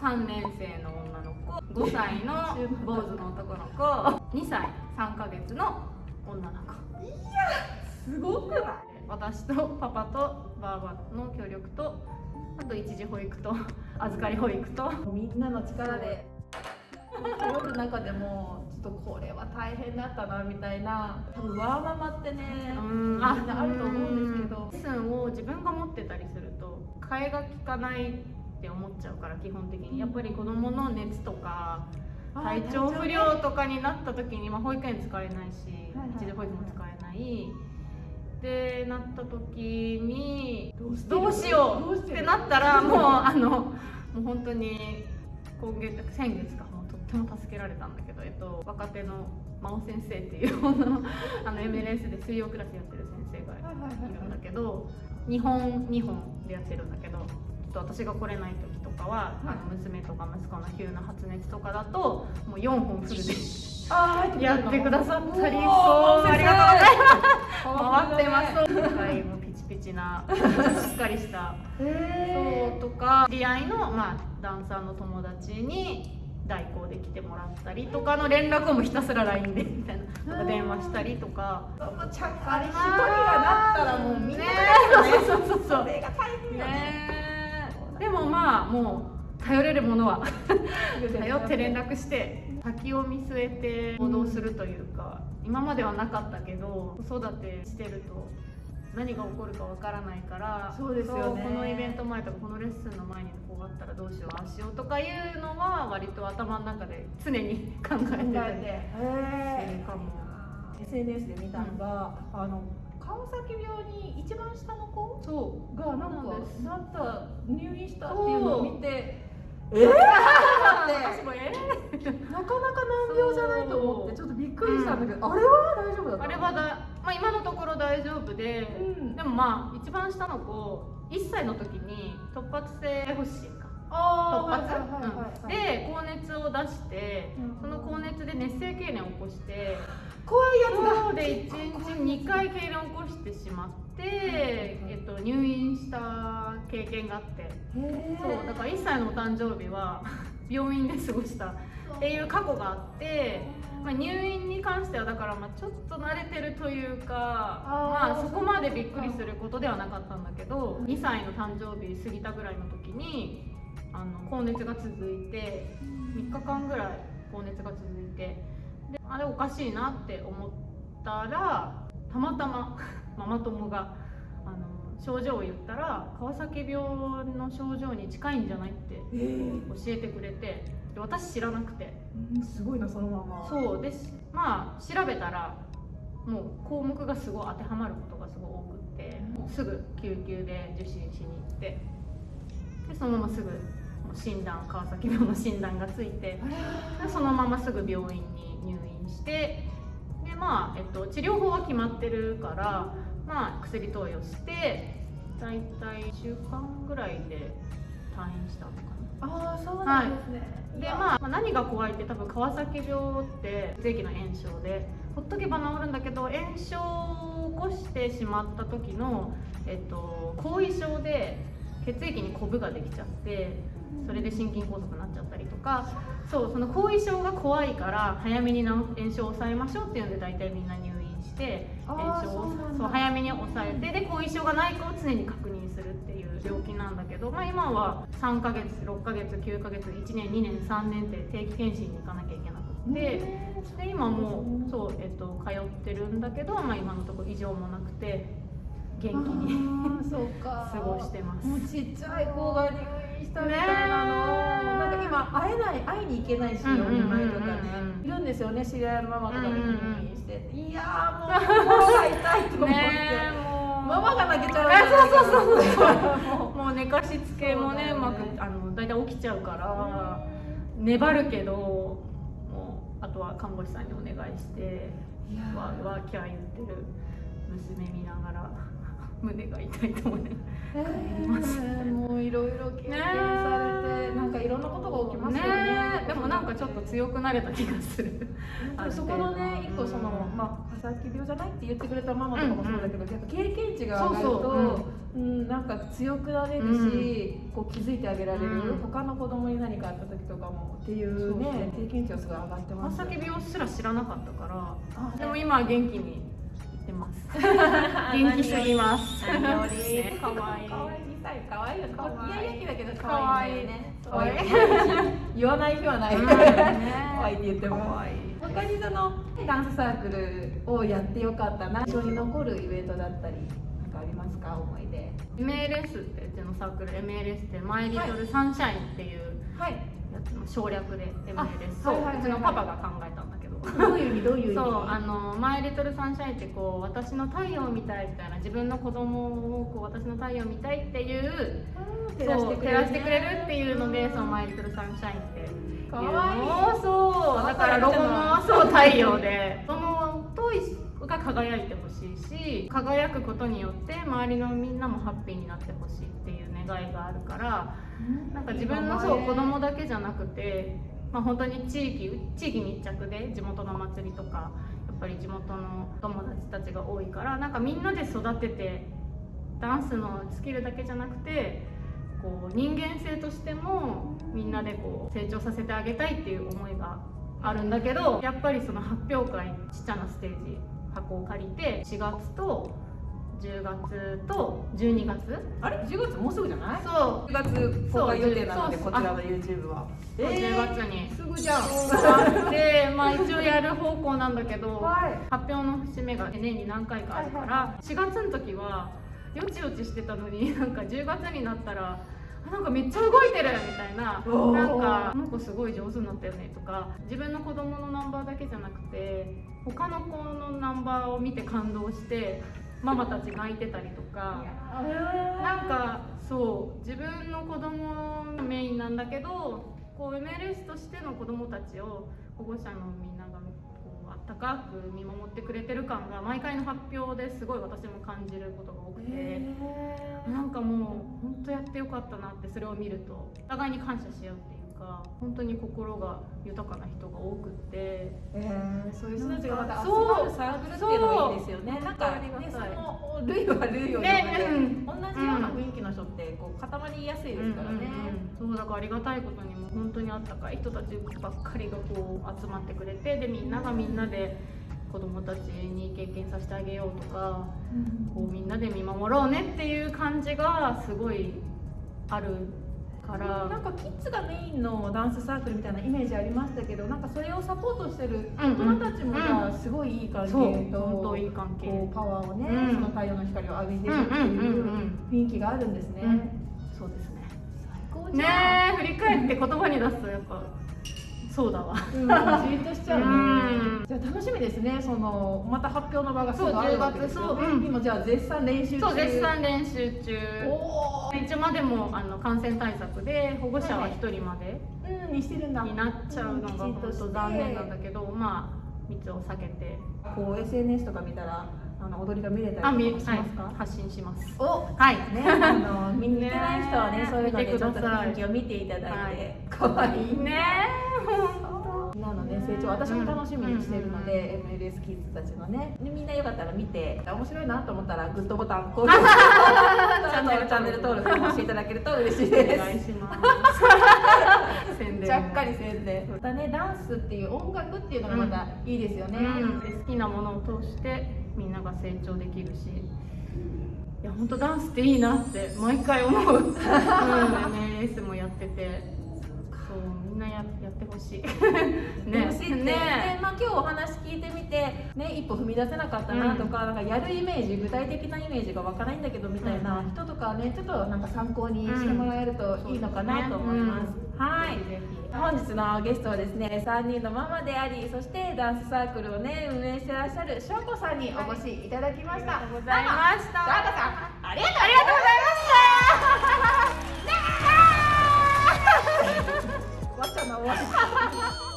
3年生の女の子5歳の 坊主の男の子2歳3ヶ月の女の子。すごくない？私とパパとバーバの協力とあと一時保育と預かり保育と。みんなの力で。頼る中でもちょっとこれは大変だったなみたいな。多分ワーママってねうんみんなあると思うんですけど。レッスンを自分が持ってたりすると替えが利かないって思っちゃうから基本的に。やっぱり子供の熱とか体調不良とかになった時に、まあ、保育園使えないし一時保育も使えない。ってなった時にどうしてる？どうしよどうってなったらもうあのもう本当に今月先月かもうとっても助けられたんだけど、えっと、若手の真央先生っていうあの MLS で水曜クラスやってる先生がはいるんだけど2本2本でやってるんだけどと私が来れない時とかは、あの娘とか息子の急な発熱とかだともう4本フルでやってくださったりそうありがとうございます。回ってす。ますはいもうピチピチな しっかりしたへそうとか知り合いの、まあ、ダンサーの友達に代行で来てもらったりとかの連絡をもうひたすら LINE でみたいな電話したりとか。ちゃんあれ一人がなったらもうみんなね。そうそうそうそれが大変よね。ねでもまあもう頼れるものは 頼って連絡して先を見据えて行動するというか、今まではなかったけど子育てしてると何が起こるかわからないからそうですよね。このイベント前とかこのレッスンの前にこうあったらどうしようああしようとかいうのは割と頭の中で常に 考えてるかも。SNS で見たのが、あの川崎病に一番下の子そう。がなんかなんです。なった入院したっていうのを見てえー、私もえなかなか難病じゃないと思ってちょっとびっくりしたんだけど、あれは大丈夫だったあれはだ、まあ、今のところ大丈夫で、うん。でもまあ一番下の子1歳の時に突発性発疹か。あ突発、ーはいはいはいはい。うん。で高熱を出してうん。その高熱で熱性痙攣を起こして怖いやつだ。そうで1日2回痙攣を起こしてしまって、えっと、入院した経験があって。そうだから1歳のお誕生日は 病院で過ごしたっていう過去があって、まあ、入院に関してはだからまあちょっと慣れてるというかまあ、そこまでびっくりすることではなかったんだけど2歳の誕生日過ぎたぐらいの時にあの高熱が続いて3日間ぐらい高熱が続いてであれおかしいなって思ったらたまたま ママ友があの症状を言ったら川崎病の症状に近いんじゃないってえ。ー教えてくれてで私知らなくて。うんすごいなそのまま。そうですまあ調べたらもう項目がすごい当てはまることがすごい多くってもうすぐ救急で受診しに行ってでそのまますぐ診断川崎病の診断がついてでそのまますぐ病院に入院してでまあ、えっと、治療法は決まってるから、まあ、薬投与して大体1週間ぐらいで退院したのかな。ああそうなんですね、でまあ、まあ何が怖いって多分川崎病って血液の炎症でほっとけば治るんだけど炎症を起こしてしまった時の、えっと、後遺症で血液にコブができちゃってそれで心筋梗塞になっちゃったりとかそうその後遺症が怖いから早めに治炎症を抑えましょうっていうんで大体みんな入院して炎症をそう早めに抑えてで後遺症がないかを常に確認するっていう病気なんだけど、まあ、今は3ヶ月6ヶ月9ヶ月1年2年3年って定期検診に行かなきゃいけなくて。で今もうそう、えっと、通ってるんだけど、まあ、今のところ異常もなくて元気に 過ごしてますもうちっちゃい子がしたみたいなの、なんか今会えない会いに行けないし、お見舞いとかね。いるんですよね知り合いのママとかが入院して、いやーもう心が痛いと思って、ママが泣けちゃうあそうそうそうそう。ももう寝かしつけもねそうね。まくあの大体起きちゃうから粘るけどもうあとは看護師さんにお願いしてわー。わーキャー言ってる。娘見ながら胸が痛いと思いながらえーもういろいろ経験されて、なんかいろんなことが起きますよね。ねでもなんかちょっと強くなれた気がする。そこのね一個その、うん。まあ、佐々木病じゃないって言ってくれたママとかもそうだけど、やっぱ経験値が上がるとそうそう。うん、なんか強くなれるし、こう気づいてあげられる、うん。他の子供に何かあった時とかもっていうね経験値はすごい上がってまます。さき病すら知らなかったからあでも今は元気にいってます。元気すぎます。何より。ねかわい。い。かわい。い。小さい。かわい。い。よかわい。い。イヤイヤ期だけどかわい。い。可愛んだよねかわい。い。言わない。日はない、うん可愛い。って言ってもかわい。い。他にそのダンスサークルをやってよかったな印象に残るイベントだったりなんかありますか思い。出 MLS ってうちのサークル MLS ってマイリトルサンシャインってい。うはい。やつの省略で MLS あそうちのパパが考えたどういう意味？どういう意味？そうあのマイリトルサンシャインってこう私の太陽みたいみたいな自分の子供をこう私の太陽みたいっていううんそう照らしてくれるっていうのでそのマイリトルサンシャインっていうかわいい。のをそうだからロゴもそう太陽で。そのとが輝いてほしいし輝くことによって周りのみんなもハッピーになってほしいっていう願いがあるからなんか自分のそう子供だけじゃなくて、まあ、本当に地域地域密着で地元の祭りとかやっぱり地元の友達たちが多いからなんかみんなで育ててダンスのスキルだけじゃなくてこう人間性としてもみんなでこう成長させてあげたいっていう思いがあるんだけどやっぱりその発表会ちっちゃなステージ箱を借りて4月と10月と12月。あれ？10月？もうすぐじゃない？そう。10月公開予定なのでこちらの YouTube は。そう10月に。すぐじゃん。で、まあ、一応やる方向なんだけどはい。発表の節目が年に何回かあるかはいら4月の時はよちよちしてたのになんか10月になったらあなんかめっちゃ動いてるみたいな。なんかこの子すごい上手になったよねとか。自分の子供のナンバーだけじゃなくて他の子のナンバーを見て感動してママたち泣いてたりとか。なんかそう自分の子供がメインなんだけどこう MLS としての子供たちを保護者のみんながこうあったかく見守ってくれてる感が毎回の発表ですごい私も感じることが多くてなんかもう本当やってよかったなってそれを見るとお互いに感謝し合うっていうか本当に心が豊かな人が多くってえー。そういう人たちがまた集そうまるサークルっていうのがいいですよね。なんかねそがたいの類は類を呼んで、ねうん同じような雰囲気の人ってこう固まりやすいですからね、うんうんうん。そうだからありがたいことにも本当にあったかい人たちばっかりがこう集まってくれてでみんながみんなで子供たちに経験させてあげようとかこうみんなで見守ろうねっていう感じがすごいあるからなんかキッズがメインのダンスサークルみたいなイメージありましたけどなんかそれをサポートしてる大うんうん。人たちもじゃあすごいいい関係と、本当いい関係。パワーをね、うん。その太陽の光を浴びてうんうんるっていううん。雰囲気があるんですね、うん。そうですね。最高じゃん。ねえ振り返って言葉に出すとやっぱそうだわ。うん、じーっとしちゃうね。うん。じゃあ楽しみですね。そのまた発表の場がそうあるわけですよ。ね10月。そう。うん。今じゃあ絶賛練習中。そう絶賛練習中。おー。一応までもあの感染対策で保護者は1人までうんにしてるんだ。になっちゃうのが本当残念なんだけどまあ密を避けて。こう SNS とか見たらあの踊りが見れたりとかしはいますか、発信します。おはい。ね、あの見に行ってない人はねねそういうのでちょっと雰囲気を見ていただいはい。て可愛、いいねなのね成長。私も楽しみにしてるので、MLS キッズたちのね。でみんなよかったら見て面白いなと思ったらグッドボタン 高評価。チャンネルチャンネル登録もしていただけると嬉しいおです。願いします。宣伝。ちゃっかり宣伝。またねダンスっていう音楽っていうのがまたいいですよね、うん、で好きなものを通してみんなが成長できるし。いや本当ダンスっていいなって毎回思う、うん、MLS もやってて。そうみんなややってほしい。ね、欲しいって、ね。ねまあ、今日お話聞いてみて、ね、一歩踏み出せなかったなとか,、なんかやるイメージ具体的なイメージがわからないんだけどみたいな人とかねちょっとなんか参考にしてもらえるといいのかなと思います。はい本日のゲストはですね3人のママでありそしてダンスサークルをね運営してらっしゃるしょうこさんにお越しいただきました、ありがとうございました。ありがとう。ありがとうございました。わっちゃんの終わり